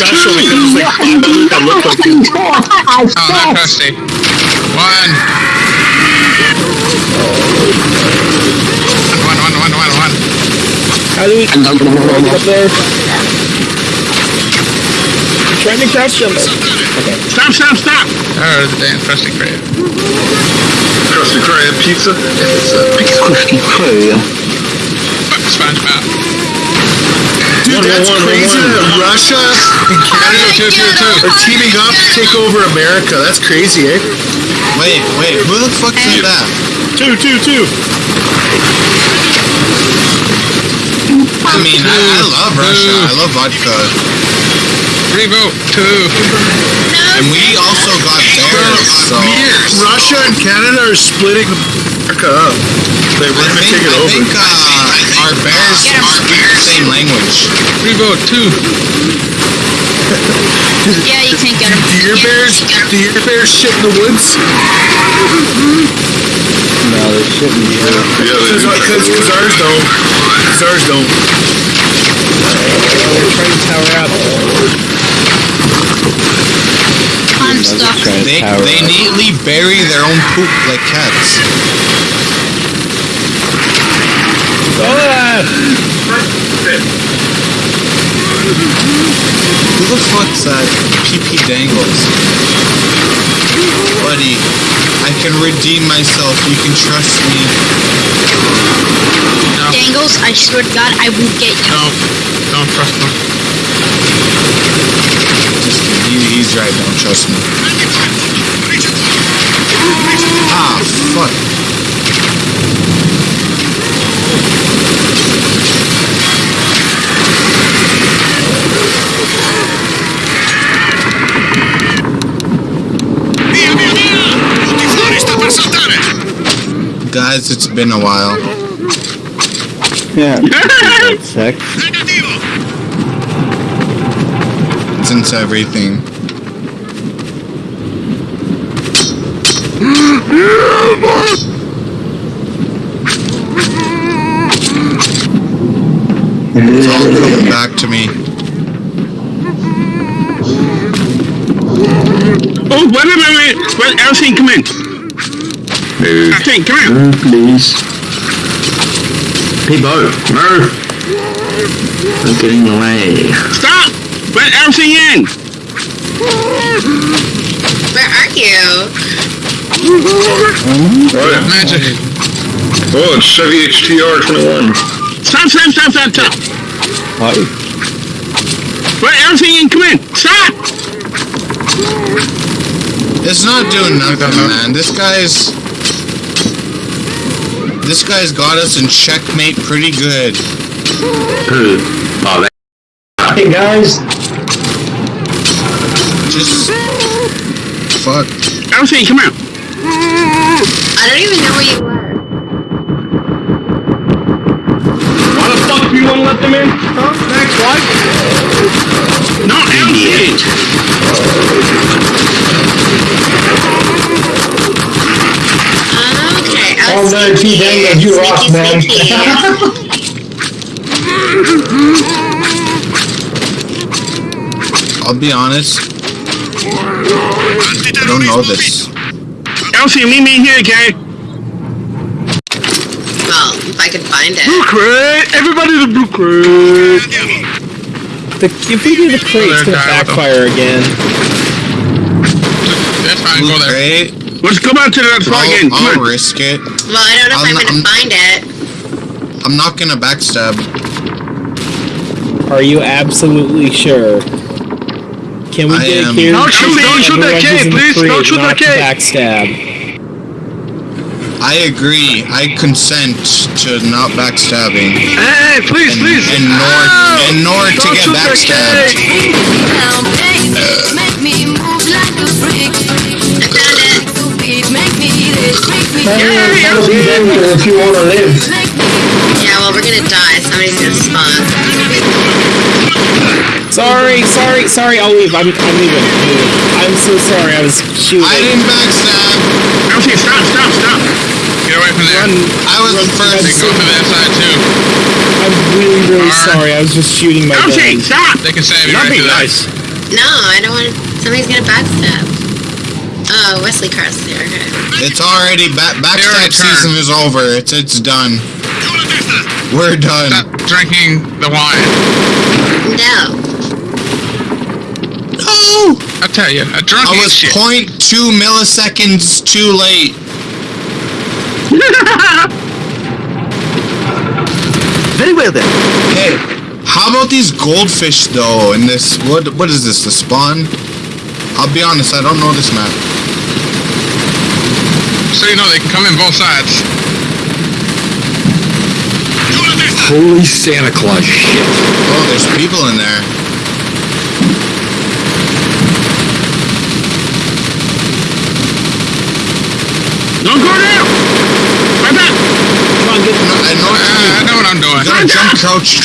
special because there's like five others that look like you. Oh, not Krusty. One. One, one, one, one, one. How do we get up there? I'm trying to crouch jump. Stop, stop, stop! Oh, the damn Krusty Krab. Krusty Krab pizza. Krusty Krab. Dude, that's crazy that Russia and Canada Two, two, two. are teaming up to take over America. That's crazy, eh? Wait, wait, who the fuck said that? Two, two, two. I mean, I, I love Russia. I love vodka. Revote. Two. And we also got bears, so... Russia and Canada are splitting America up. They were gonna think, take it I over. think uh, our bears speak the same language. Revote. Two. Yeah, you can't get them. Do your bears? Do your bears shit in the woods? No, they shouldn't be. Yeah, because because ours don't. Because ours don't. They're trying to tower up. I'm stuck. Trying to They, they neatly bury their own poop like cats. Who the fuck's that? PP Dangles. Buddy, I can redeem myself. You can trust me. Dangles, I swear to God, I will get you. Don't. Don't trust them. Just he, he's right. Don't trust me. Ah, fuck. Guys, it's been a while. Yeah. Sex. Since everything. It's all coming back to me. Oh, wait, wait, wait, wait. Wait, Elsie, come in. Elsie, come here. Move, please. Peebo, move. I'm getting away. Stop! Let Elsie in. Where are you? Right. Magic. Oh, it's Chevy HTR 21. Stop, stop, stop, stop, stop. Hi. Let Elsie in, come in. Stop! It's not doing nothing, man. This guy's... This guy's got us in checkmate pretty good. Who? Oh, that. Hey guys. Just... Fuck. Elsie, come here. I don't even know where you were. Why the fuck do you want to let them in? Huh? Next, what? No, Elsie. Okay, I Oh, was no, T. Dangles, you sneaky, rock, man. I'll be honest. I don't know this. Elsie, meet me here, okay? Well, if I can find it. Blue crate! Everybody to blue crate! The, if we do the crate, it's gonna backfire again. That's fine, Blue go there. crate. Let's go back to that spot again. I'll, Come I'll risk it. Well, I don't know if I'm I'm, not- gonna find it. I'm not gonna backstab. Are you absolutely sure? Can we I get am- a clear? Don't shoot- don't shoot that Everyone's kid, please, don't shoot that not kid. Backstab. I agree. I consent to not backstabbing. Hey, please, And, please. and nor Ow! and nor to Don't get shoot that backstabbed. kid. I found it. if you want to live. Yeah, well, we're gonna die. Somebody's gonna spawn. Sorry, sorry, sorry. I'll leave. I'm, I'm leaving. I'm leaving. I'm so sorry. I was shooting. I didn't backstab. Elsie, stop, stop, stop. Get away from there. Run. I was Run, first. They go to that side too. I'm really, really Darn. sorry. I was just shooting my Elsie, gun. stop. They can save you Not right be to that. nice. No, I don't want. Somebody's gonna backstab. Oh, Wesley Carr's there. Okay. It's already back. Backstab season is over. It's it's done. We're done. Stop drinking the wine. No. No! I tell you, a drunk I was shit. 0.2 milliseconds too late. Very well then. Hey, how about these goldfish though? In this, what what is this? The spawn? I'll be honest, I don't know this map. So you know they can come in both sides. Holy Santa Claus shit. Oh, there's people in there. Don't go down! Right back! No, I know what to do. I know what I'm doing. You gotta jump crouch.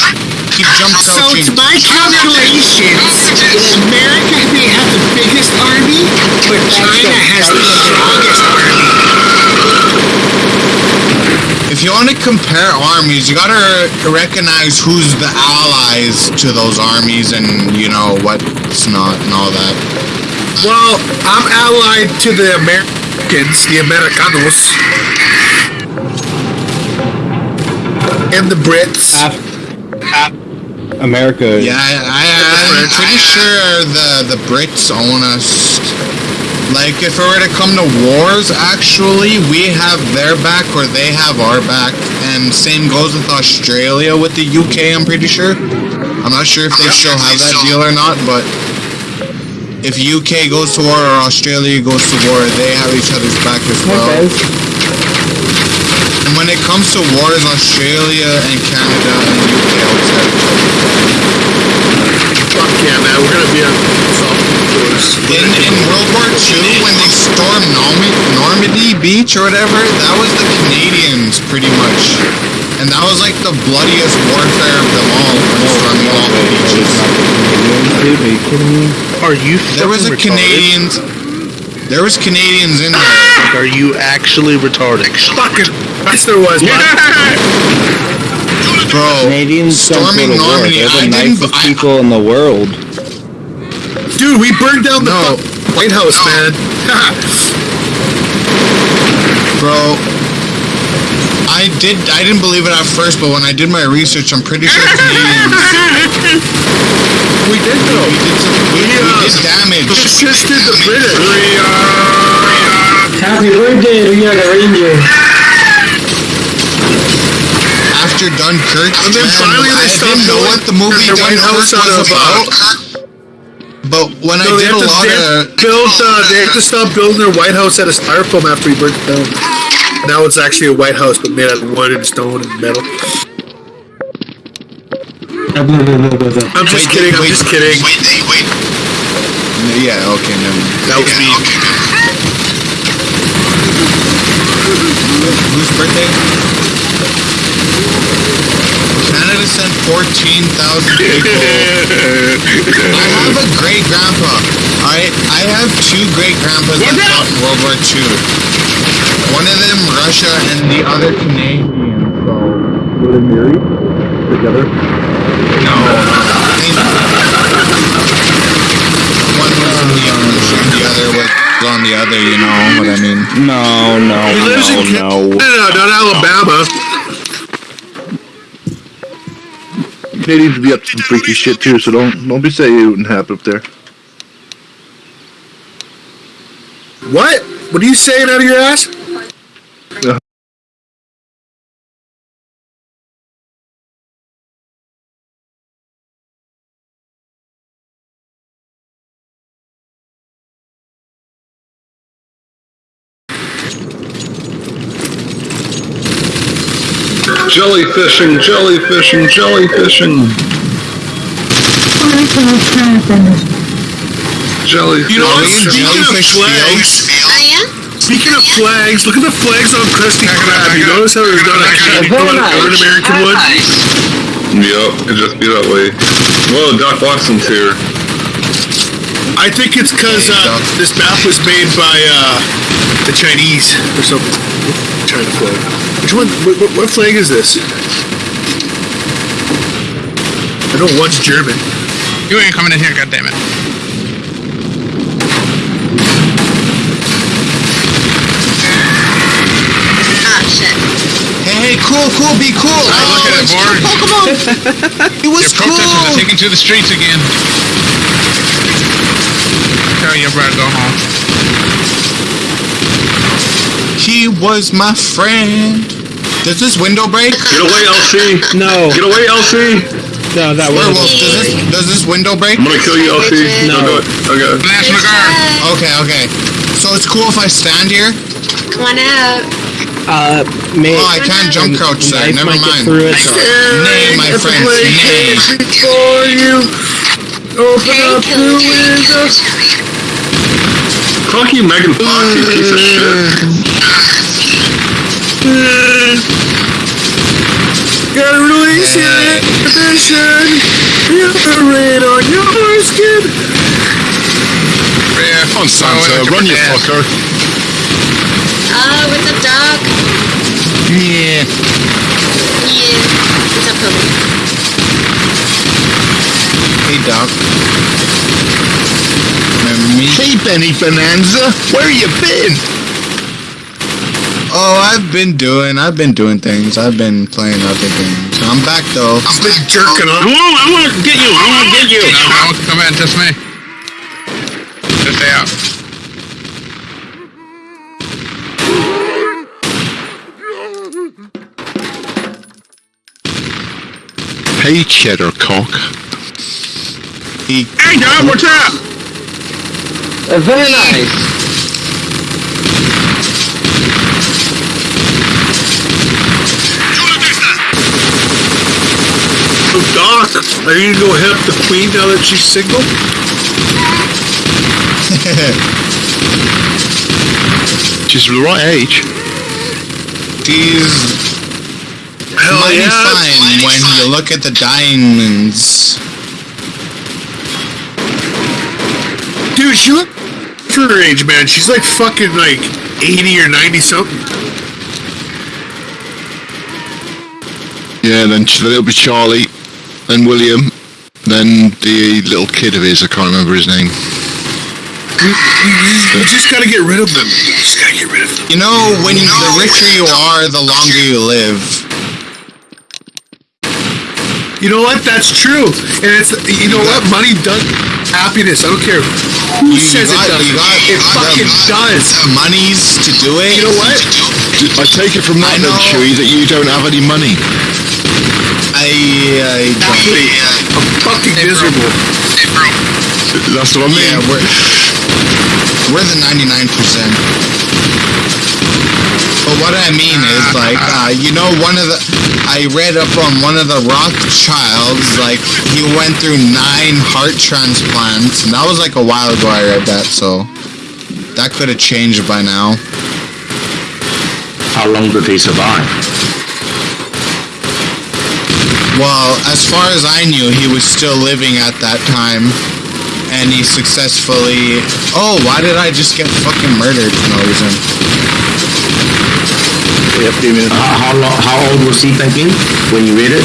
Keep jump So crouching. it's my calculations. America may have the biggest army, but China has the strongest army. If you want to compare armies, you gotta recognize who's the allies to those armies and you know what's not and all that. Well, I'm allied to the Americans, the Americanos, and the Brits. America. Yeah, I, I, I'm pretty sure the the Brits own us. Like, if it were to come to wars, actually, we have their back or they have our back. And same goes with Australia with the UK, I'm pretty sure. I'm not sure if they still have that deal or not, but if UK goes to war or Australia goes to war, they have each other's back as well. And when it comes to wars, Australia and Canada and UK always have each other's. Fuck yeah, man. We're gonna be on South In, in World War II, when they stormed Norm- Normandy Beach or whatever, that was the Canadians, pretty much. And that was like the bloodiest warfare of them all, storming all the beaches. Are you kidding me? Are you There was a retarded? Canadians. There was Canadians in there. Ah! Are you actually retarded? Fucking. Yes, there was, man. Bro, Canadians don't go storming to war. Normandy. They're the didn't. nicest I, people in the world. Dude, we burned down the No. White House, No. man. bro. I did. I didn't believe it at first, but when I did my research, I'm pretty sure Canadians. we did though. We did some. We, we did damage. Assisted the British. Happy birthday, Ria the Ranger. After Dunkirk, And then finally they I stopped didn't know what the movie their White Dunkirk House was of, uh, about. But when I did a lot of to build. Uh, they have to stop building their White House out of styrofoam after we burnt it down. Now it's actually a White House, but made out of wood and stone and metal. Uh, I'm just Wait, kidding. I'm just kidding. Wait, wait, wait. Yeah, okay, never mind. That was me. Whose birthday? Canada sent 14,000 people. I have a great grandpa. Alright, I have two great grandpas that fought in World War II. One of them Russia and the other Canadian. So Were they married? Together? no, and one was in the ocean, the other was on the other. You know what I mean? No, no, He lives in no, no. Canada, not Alabama. Canadians be up to some freaky shit too, so don't don't be saying it wouldn't happen up there. What? What are you saying out of your ass? Jellyfishing, jellyfishing, jellyfishing. Jellyfish. You know what? Million Speaking of jellyfish flags. Oh yeah. speaking of flags, look at the flags on Krusty Back Krab. You notice how there's not Back it actually up. one an American one? Yup, it just be that way. Well, Doc Watson's here. I think it's because uh, this map was made by uh, the Chinese or something. China flag. Which one? What, what, flag is this? I know one's German. You ain't coming in here, goddammit. Hey, hey, cool, cool, be cool. I oh, look at it, board. Pokemon. it was Your cool. protesters are taking to the streets again. Tell your brother. go home. He was my friend. Does this window break? Get away, LC. No, Get away, LC. no, that Werewolf, does this does this window break? I'm gonna kill you, LC. No. Don't do it. Okay. National Guard. Okay, okay. So it's cool if I stand here? Come on out. Uh, may, Oh, I can't jump crouch, sir. Never might get mind. through it. so- Nay, my friend, nay. Before you open Harry up the killed window. Fuck you, Megan Fox, you piece of shit. Gotta release your inhibition. Feel the rain on your skin. Yeah, Come on, Oh, Santa, look run, you fucker. Ah, oh, what's up, dog? Yeah. Yeah. What's up, Kobe? Hey, Doc. Remember me? Hey, Benny Bonanza, where you been? Oh, I've been doing, I've been doing things. I've been playing other games. I'm back though. I've been jerking I off. want, I want to get you. I want to get you. No, no, come in, just me. Just stay out. Hey, cheddar cock. He, Hey, dog, what's up? Uh, very nice. So, Doc, are you gonna go help the queen now that she's single? she's the right age. she's Hell mighty yeah. fine when you look at the diamonds. Dude, she look for her age, man. She's like fucking like 80 or 90 something. Yeah, then it'll be Charlie, then William, then the little kid of his, I can't remember his name. You just gotta get rid of them. You just gotta get rid of them. You know, when the richer you are, the longer you live. You know what? That's true. And it's, you know what? Money does happiness. I don't care who You, you says got, it doesn't. you got it fucking the, does. the monies to do it. You know what? I take it from that, then. Chewy, that you don't have any money. I, I don't. I'm fucking miserable. That's what I mean. Yeah, we're we're the ninety nine percent. But what I mean is like, uh, you know, one of the I read up on one of the Rothschilds, like he went through nine heart transplants, and that was like a while ago. I read that, so that could have changed by now. How long did he survive? Well, as far as I knew, he was still living at that time, and he successfully. Oh, why did I just get fucking murdered for no reason? How, how, long, how old was he thinking when you read it?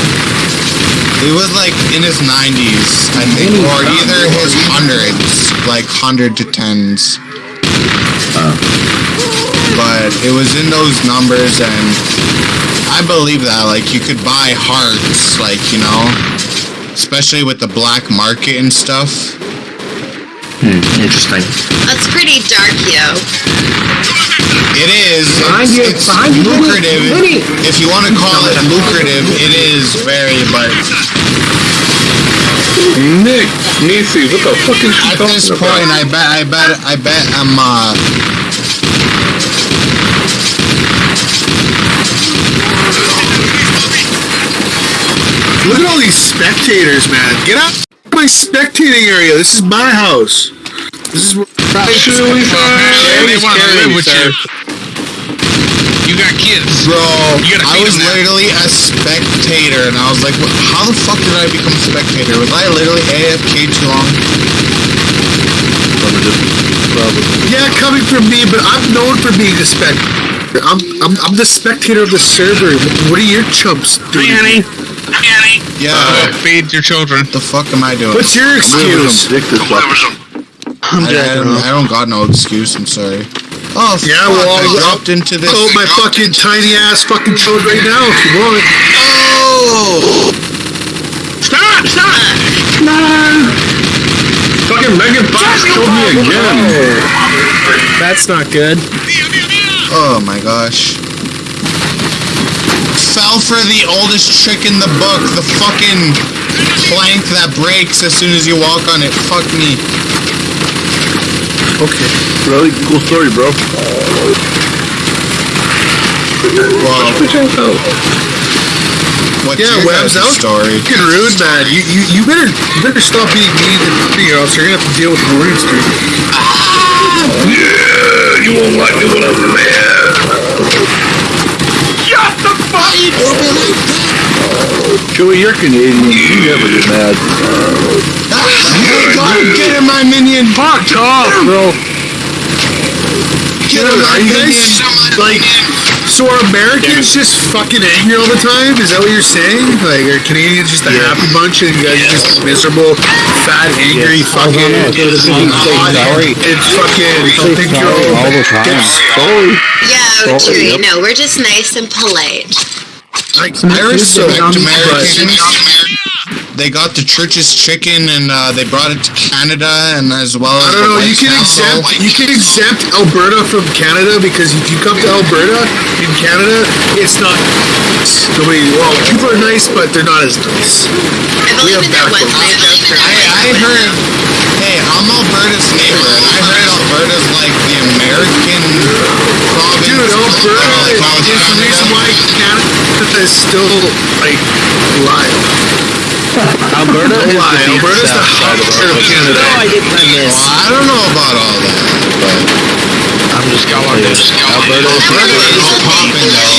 He was like in his 90s, I think, or either his hundreds, like hundred to tens. Uh. But it was in those numbers, and I believe that. Like, you could buy hearts, like, you know, especially with the black market and stuff. Hmm, interesting. That's pretty dark, yo. It is. Behind It's, you, it's behind you, lucrative. If you want to call it lucrative, it is very, but Nick, Nisi, what the fuck is she at talking this about? point, I bet, I bet, I bet I'm, uh, Look at all these spectators, man. Get out of my spectating area. This is my house. This is where Well, man, they want to live with you. You got kids. Bro, You gotta I was them literally a spectator, and I was like, what, how the fuck did I become a spectator? Was I literally AFK too long? Probably. Yeah, coming from me, but I'm known for being a spectator. I'm, I'm, I'm the spectator of the server. What are your chumps doing? Hi, honey. Yeah, Uh, feed your children. what the fuck am I doing? What's your excuse? Dick this fucker. I, I, don't, I don't got no excuse, I'm sorry. Oh, Yeah, fuck, well, I I'll- dropped into this. Oh, my fucking tiny ass fucking chode right now if you want. Oh! Stop! Stop! No! Fucking Megan Fox killed me again. That's not good. Oh my gosh. Fell for the oldest trick in the book, the fucking plank that breaks as soon as you walk on it. Fuck me. Okay. Really cool story, bro. Wow. What's Yeah, Webs, that guys' was story? fucking rude, man. You, you, you better you better stop being mean to me, or else you're gonna have to deal with warning streak. Ah! Yeah, you won't like me when I'm mad. Joey, you're Canadian. You never get mad. Ah, God, get him, my minion! Fuck off, bro. Get him, Dude, my are minion! like? So are Americans just fucking angry all the time? Is that what you're saying? Like, are Canadians just a happy bunch and you guys are just miserable, fat, angry, fucking hot, sorry. and fucking don't think you're all all the time. Sorry. Yeah, Chewy. No, we're just nice and polite. Like, respect but- Americans. They got the church's chicken and uh, they brought it to Canada and as well as I don't the know. You can Castle. exempt you can exempt Alberta from Canada because if you come to Alberta in Canada, it's not. Nobody. Well, people are nice, but they're not as nice. I've only have been there back once I joke for I, I heard, hey, I'm Alberta's neighbor, and I heard Alberta's like the American province. Dude, Alberta uh, like, is of the reason why Canada is still like alive. Alberta is Why? the deep Alberta's the south side of heart of Alberta. Canada. No, I didn't I miss. Well, I don't know about all that, but I'm just going. Just Alberta is popping though.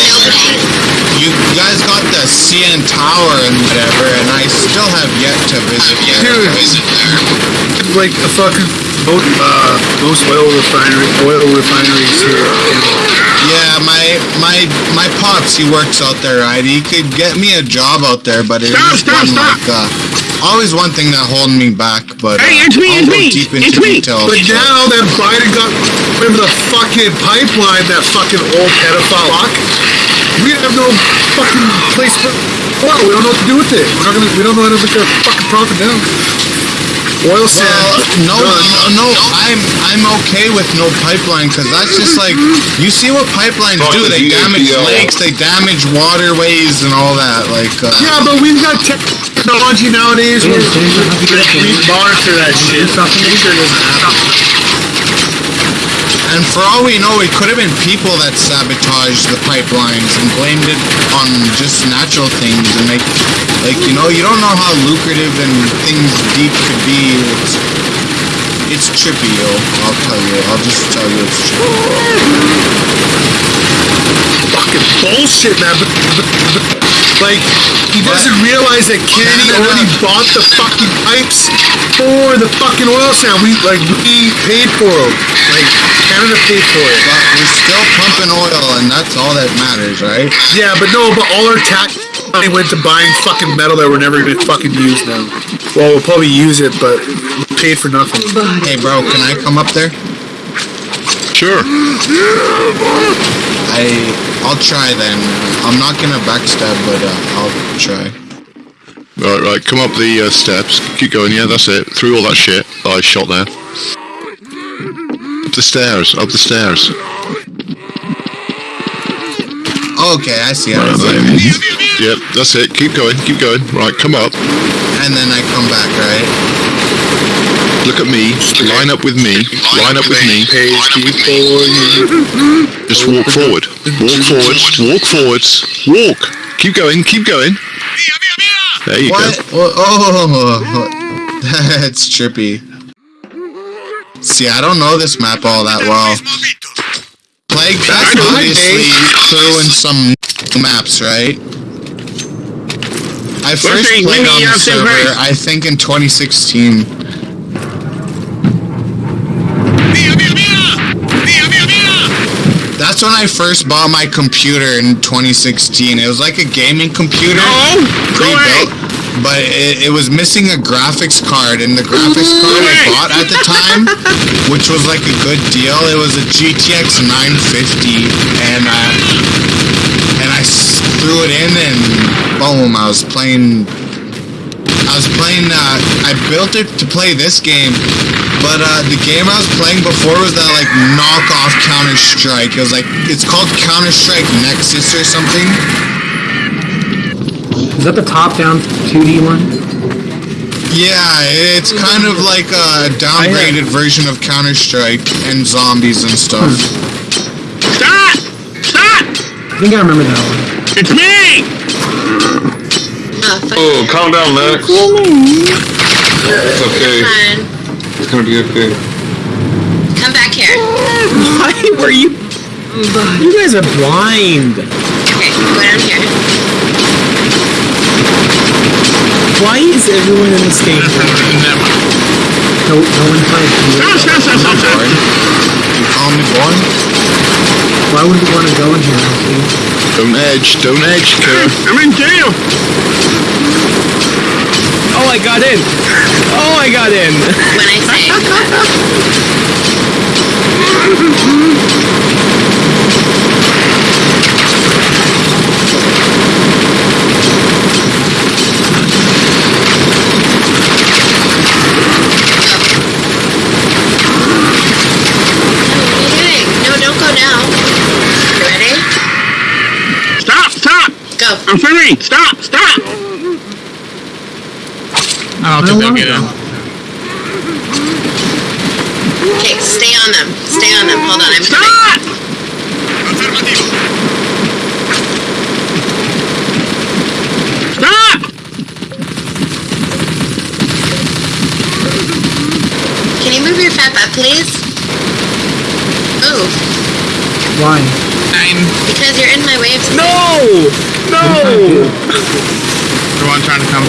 You guys got the CN Tower and whatever, and I still have yet to visit there. Dude, like a fucking most, uh, most oil refinery, oil refineries here. Yeah, my my my pops, he works out there, right? He could get me a job out there, but it's Stop, just stop, one stop. like uh, always one thing that holding me back. But uh, Hey, it's me, I'll it's go me, deep it's into me. details. But now that Biden got rid of the fucking pipeline, that fucking old pedophile fuck, we have no fucking place for oil. We don't know what to do with it. We're not gonna. We don't know how to make our fucking profit down. Oil Well, sand. no, no, no, I'm I'm okay with no pipeline because that's just like you see what pipelines do. They damage lakes, they damage waterways and all that. Like, uh, Yeah, but we've got technology nowadays we monitor that shit. And for all we know, it could have been people that sabotaged the pipelines and blamed it on just natural things and like, like you know, you don't know how lucrative and things deep could be. It's it's trippy, yo. I'll tell you. I'll just tell you it's trippy. Fucking bullshit, man. But, but, but, like, he doesn't realize that Kennedy Canada. already bought the fucking pipes for the fucking oil sand. We like we paid for them. Like Canada paid for it. But we're still pumping oil, and that's all that matters, right? Yeah, but no, but all our tax money went to buying fucking metal that we're never gonna fucking use now. Well, we'll probably use it, but we paid for nothing. Hey, bro, can I come up there? Sure. I I'll try then. I'm not gonna backstab, but uh, I'll try. Right, right. Come up the uh, steps. Keep going. Yeah, that's it. Through all that shit that I shot there. Up the stairs. Up the stairs. Okay, I see. I Right, see. Yep, that's it. Keep going. Keep going. Right, come up. And then I come back, right? Look at me. Line up with me. Line up with me. Pays before you. Just walk forward. Walk forwards. Walk forwards. Walk. Keep going. Keep going. There you What? go. Oh, oh, oh, oh that's trippy. See, I don't know this map all that well. Plague Fest obviously threw in some maps, right? I first played on the server. I think in 2016. That's when I first bought my computer in 2016. It was like a gaming computer. No! Pre-built. but it, it was missing a graphics card, and the graphics card I bought at the time, which was like a good deal, it was a GTX 950, and uh, and I threw it in, and boom, I was playing. I was playing. Uh, I built it to play this game, but uh, the game I was playing before was that like knockoff Counter Strike. It was like it's called Counter Strike Nexus or something. Is that the top-down 2D one? Yeah, it's kind of like a downgraded version of Counter Strike and zombies and stuff. Stop! Stop! I think I remember that one. It's me! Oh. Oh, calm down, Max. It's okay. Fine. It's gonna be okay. Come back here. Why were you... You guys are blind. Okay, go down here. Why is everyone in this game blind? No, no one played. Stop, stop, stop, stop, stop. You call me boy? Why would we want to go in here, Alfie? Don't edge, don't edge, Kerr. I'm in jail! Oh, I got in! Oh, I got in! When I say. No, don't go now. You ready? Stop, stop! Go. I'm free! Stop, stop! I don't think they'll get in. Okay, stay on them. Stay on them. Hold on, I'm coming. Stop! Stop! Can you move your fat butt, please? Move. Why? Nine. Because you're in my way of No! No! Everyone trying to come.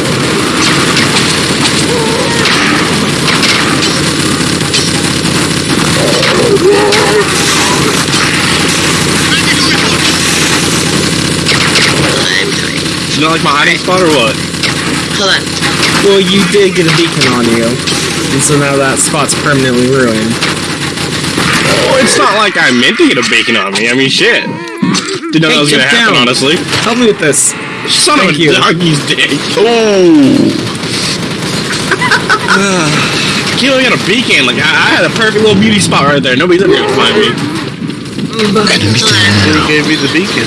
I'm. You don't like my hiding spot or what? Hold on. Well, you did get a beacon on you. And so now that spot's permanently ruined. Oh, it's not like I meant to get a bacon on me. I mean, shit. Didn't know Hey, that was gonna get happen, down. honestly. Help me with this. Son of Thank a you. doggy's dick. Oh. Kilo got a beacon. Like, I, I had a perfect little beauty spot right there. Nobody's ever gonna find me. Hold on. He gave me the beacon.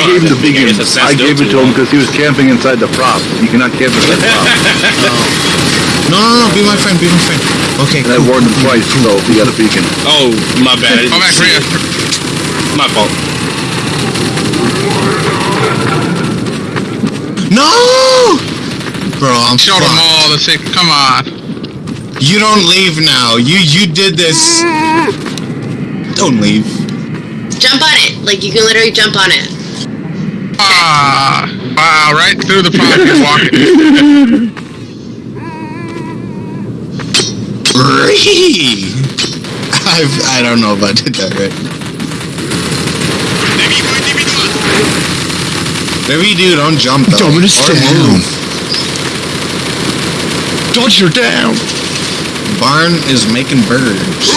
I gave him the beacon. guess I gave it to him because he was camping inside the prop. You cannot camp inside the prop. No, no, no, be my friend, be my friend. Okay, And I cool. warned him twice, so he got a beacon. Oh, my bad. Go back for you. My fault. No! Bro, I'm Showed them all the sick. Come on. You don't leave now. You you did this. Don't leave. Jump on it. Like, you can literally jump on it. Ah, wow, right through the prop you're walking. Ree! I've, I don't know if I did that right. Maybe you do, don't jump though. Don't Or stay move. Dodge her down! Barn is making burgers.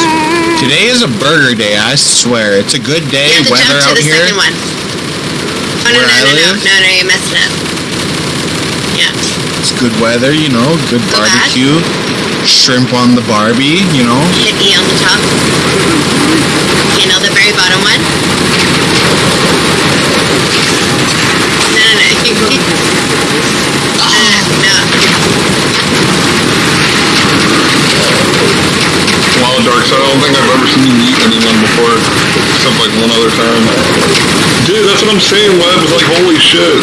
Today is a burger day, I swear. It's a good day, You have to weather jump to out the here. Oh, no, Where no, I no, no, live? no, no, you messed it up. Yeah. It's good weather, you know, good barbecue. Shrimp on the Barbie, you know. Hit E on the top. You know, the very bottom one. No, no, no. You, no, no, no. Wow, Dark Side, I don't think I've ever seen you eat anyone before, except like one other time. I'm saying, Web. It's like, holy shit.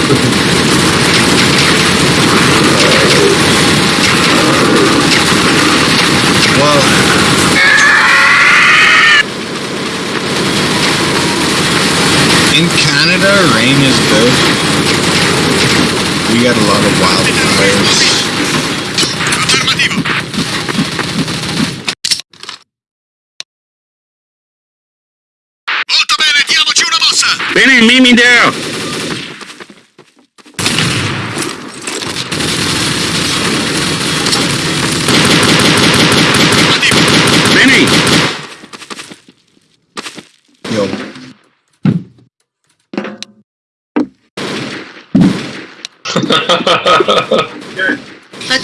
Well, in Canada, rain is good. We got a lot of wildfires. Benny, meet me down.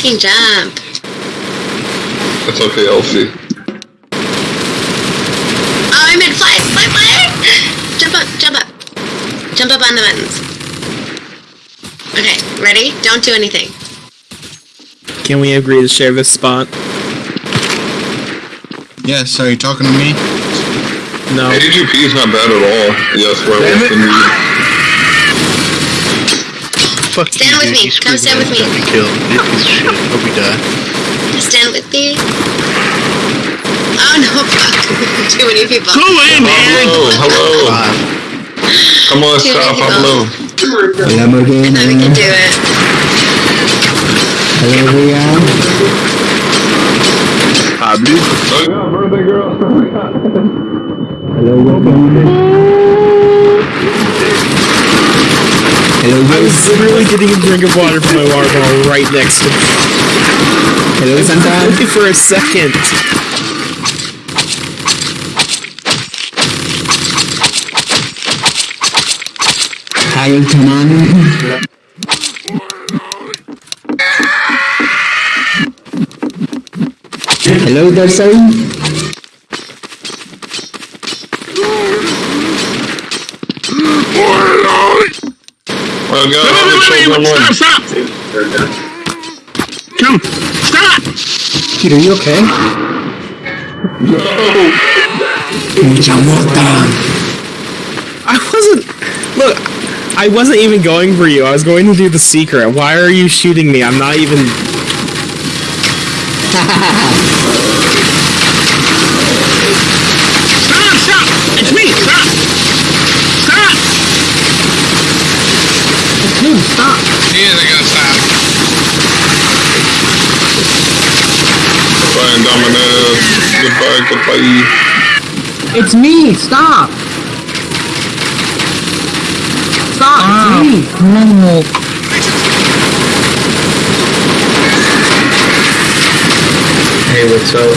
Fucking jump. It's okay, Elsie. Oh, I meant fly, fly, fly! Jump up, jump up. Jump up on the buttons. Okay, ready? Don't do anything. Can we agree to share this spot? Yes, are you talking to me? No. AGP is not bad at all. Yes, where Damn else it. can you? Fuck Stand you, with dude. me. You Come stand with me. Got me killed. You piece of shit. Hope we die. Stand with me. Oh no, fuck. Too many people. Hello, hello. Five. Come on, Too stop. I'm low. Lamborghini. I think we can do it. Hello, Rian. Pablo. Oh yeah, birthday girl. Hello, Lamborghini. I was literally getting a drink of water from my water bottle right next to me. Hello, Santa. Only for a second. Hi, Tamani. Hello, Darcy. Oh god, how many children won? Stop! Come! Stop! Peter, you okay? Mucha mota. I wasn't. Look, I wasn't even going for you. I was going to do the secret. Why are you shooting me? I'm not even. Stop! Stop! It's me! Stop! Stop! Dude, stop. He isn't gonna stop. Goodbye, Indominus. Goodbye, goodbye. It's me. Stop. Stop. It's ah. me. Hey, what's up?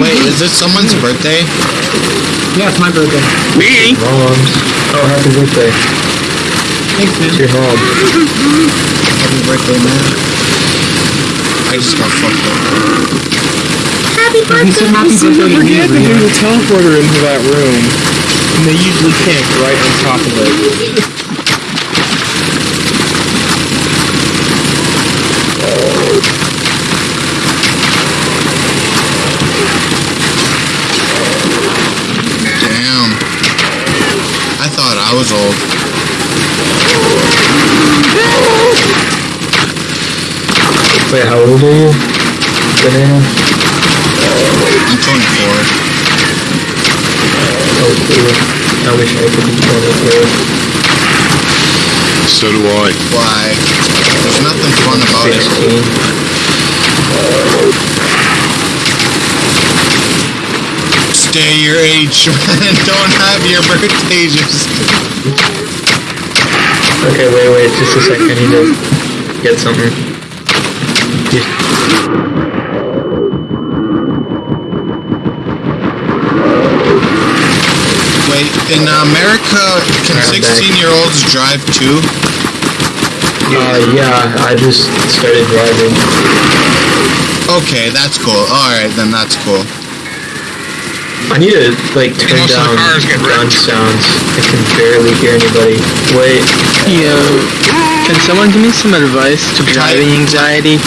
Wait, is this someone's birthday? Yeah, it's my birthday. Me? Moms. Oh, happy birthday. Thanks, man. It's your mom. Happy birthday, man. I just got fucked up. Happy I birthday. Happy seem to birthday. to that you, there's a teleporter into that room. And they usually camp right on top of it. Damn. I thought I was old. Wait, how old are you? Banana? I'm 24. Oh, cool. I wish I could be 24. So do I. Why? There's nothing fun about it. Stay your age, man. Don't have your birthday just. Okay, wait, wait, just a second. I need to get something. Just- Wait, in America, can 16 year olds drive too? Uh, yeah, I just started driving. Okay, that's cool. Alright, then that's cool. I need to, like, turn most the down gun sounds. I can barely hear anybody. Wait, Yo, can someone give me some advice to driving anxiety?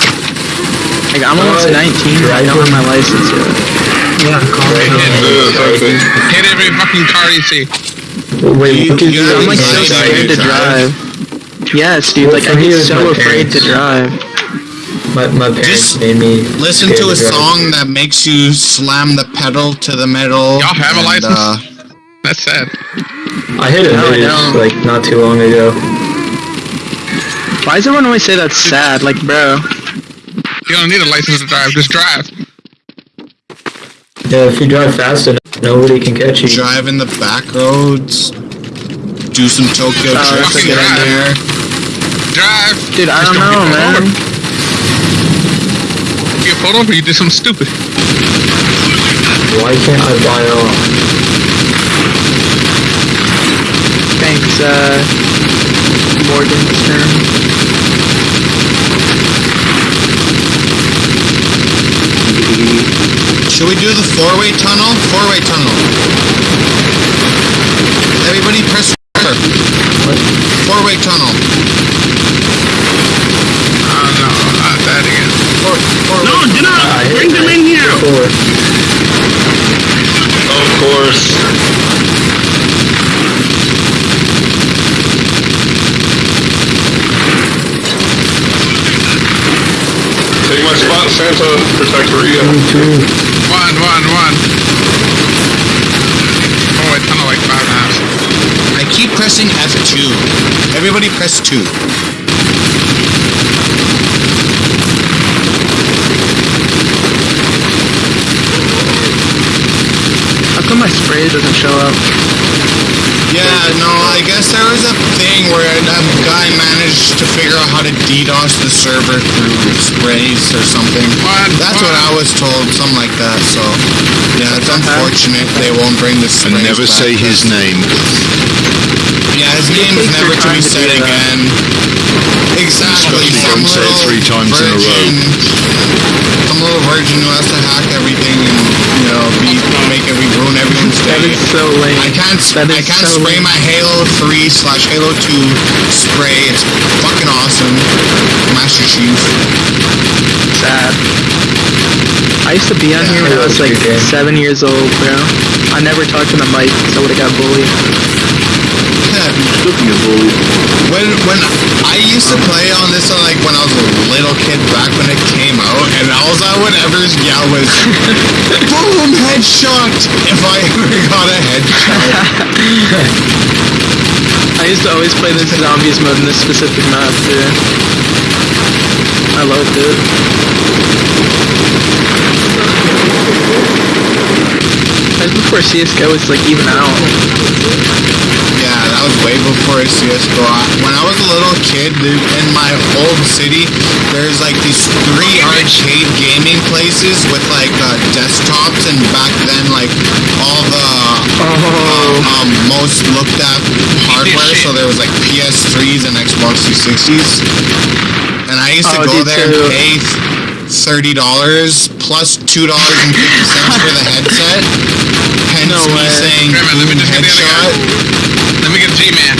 Like, I'm almost Uh, 19, I don't have my license yet. Yeah, call me. Hit every fucking car you see. wait, what you you I'm like so scared to to drive. Yes, dude, Well, like I me, get so my afraid to drive. My, my parents Just made me Listen to a drive. song that makes you slam the pedal to the metal. Y'all have a license? Uh, That's sad. I hit a No, news, like, not too long ago. Why does everyone always say that's sad? Like, bro, You don't need a license to drive. Just drive. Yeah, if you drive fast enough, nobody can catch you. drive in the back roads. Do some Tokyo Oh, that's a drifting good in there. Drive. dude, I Just don't know, get pulled man. over. You get pulled over, you did something stupid. Why can't I buy off? Thanks, uh, Morgan's turn. Should we do the four-way tunnel? Four-way tunnel. Everybody press R. Four-way tunnel. Oh no, not that again. Four, four No, do not bring them in here. Of course. Santa. Protect Rhea. One, one, one. Oh, wait, tunnel like five halves. I keep pressing F2. Everybody press 2. How come my spray doesn't show up? Yeah, no, I guess there was a thing where a a guy managed to figure out how to DDoS the server through sprays or something. That's what I was told, something like that, so... Yeah, it's unfortunate they won't bring the sprays And never back. say his name. Yeah, his name is never to be time to said again. Exactly. Especially Some don't say it three times in a row. Virgin, Some little virgin who has to hack everything and you know be make every ruin That day. is so lame. I can't That I can't so spray lame. my Halo 3 slash Halo 2 spray. It's fucking awesome. Master Chief. Sad. I used to be on here when I was like seven years old, bro. I never talked to the mic because I would have got bullied. When when I used to play on this uh, like when I was a little kid back when it came out, and all I would ever yell was "Boom! Headshot!" If I ever got a headshot. I used to always play this zombies mode in this specific map too. I loved it. That was before CSGO was like even out. Yeah, that was way before CS:GO. When I was a little kid, dude, in my old city, there's like these three arcade gaming places with like uh, desktops, and back then, like all the uh, um, most looked at hardware. So there was like PS3s and Xbox 360s, and I used to Oh, go there and too. pay thirty dollars plus two dollars and fifty cents for the headset. Hence No me way. saying Grandma, let me just get the other headshot. Let me get G-Man.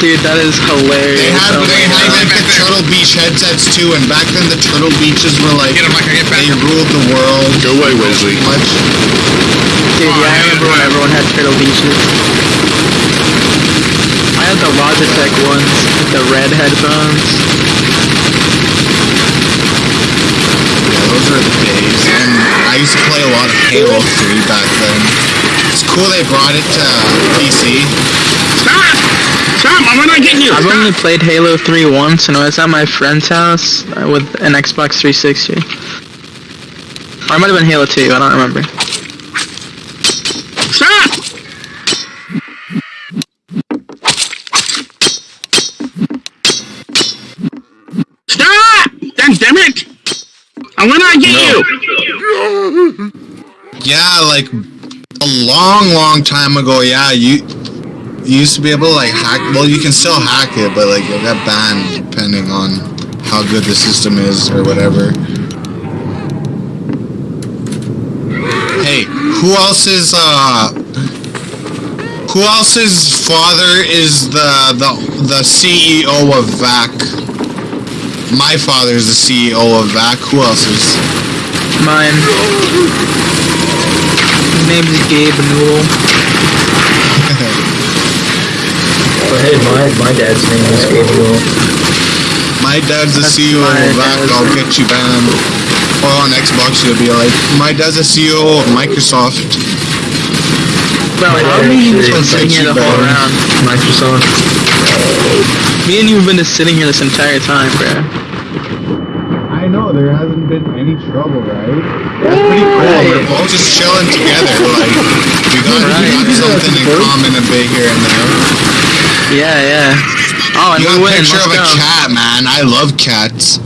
Dude, that is hilarious. They had Oh they had like the Turtle Beach headsets too, and back then the Turtle Beaches were like Get him like I get back. they ruled the world. Go away, Wesley. Much. Dude, yeah, I remember when everyone had Turtle Beaches. I had the Logitech ones with the red headphones. Yeah, those are the days. And I used to play a lot of Halo 3 back then. It's cool they brought it to PC. Stop! Stop! I'm not getting you! I've Stop! only played Halo 3 once, and it was at my friend's house uh, with an Xbox 360. Or it might have been Halo 2, I don't remember. Stop! Stop! God damn it! I will not get you! Yeah, like a long, long time ago. Yeah, you you used to be able to like hack. Well, you can still hack it, but like you'll get banned depending on how good the system is or whatever. Hey, who else's uh who else's father is the the the CEO of VAC? My father's the CEO of VAC. Who else is? Mine. His name is Gabe Newell. But hey, my, my dad's name is Gabriel. My dad's the That's CEO of VAC. I'll name. get you banned. Or on Xbox, you'll be like, my dad's the CEO of Microsoft. Bro, how have you just been Actually, sitting here the whole round? Microsoft. Me and you have been just sitting here this entire time, bro. I know there hasn't been any trouble, right? That's pretty cool. We're all just chilling together. Like we got, Right. we got something in common a bit here and there. Yeah, yeah. Oh, and You we got a win. picture Let's of a cat, man. I love cats.